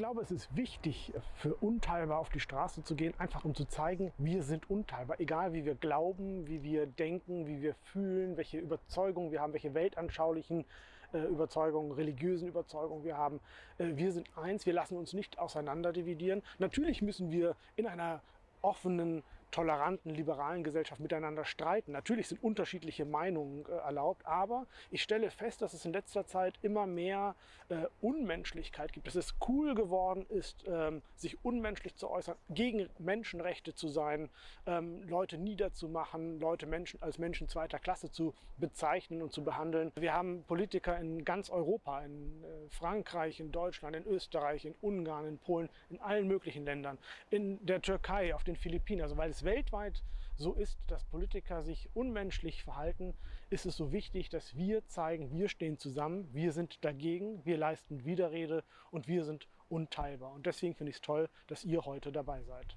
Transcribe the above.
glaube, es ist wichtig, für unteilbar auf die Straße zu gehen, einfach um zu zeigen, wir sind unteilbar. Egal wie wir glauben, wie wir denken, wie wir fühlen, welche Überzeugungen wir haben, welche weltanschaulichen äh, Überzeugungen, religiösen Überzeugungen wir haben. Äh, wir sind eins, wir lassen uns nicht auseinander dividieren. Natürlich müssen wir in einer offenen, toleranten, liberalen Gesellschaft miteinander streiten. Natürlich sind unterschiedliche Meinungen äh, erlaubt, aber ich stelle fest, dass es in letzter Zeit immer mehr äh, Unmenschlichkeit gibt, dass es cool geworden ist, ähm, sich unmenschlich zu äußern, gegen Menschenrechte zu sein, ähm, Leute niederzumachen, Leute Menschen als Menschen zweiter Klasse zu bezeichnen und zu behandeln. Wir haben Politiker in ganz Europa, in äh, Frankreich, in Deutschland, in Österreich, in Ungarn, in Polen, in allen möglichen Ländern, in der Türkei, auf den Philippinen, also weil es weltweit so ist, dass Politiker sich unmenschlich verhalten, ist es so wichtig, dass wir zeigen, wir stehen zusammen, wir sind dagegen, wir leisten Widerrede und wir sind unteilbar. Und deswegen finde ich es toll, dass ihr heute dabei seid.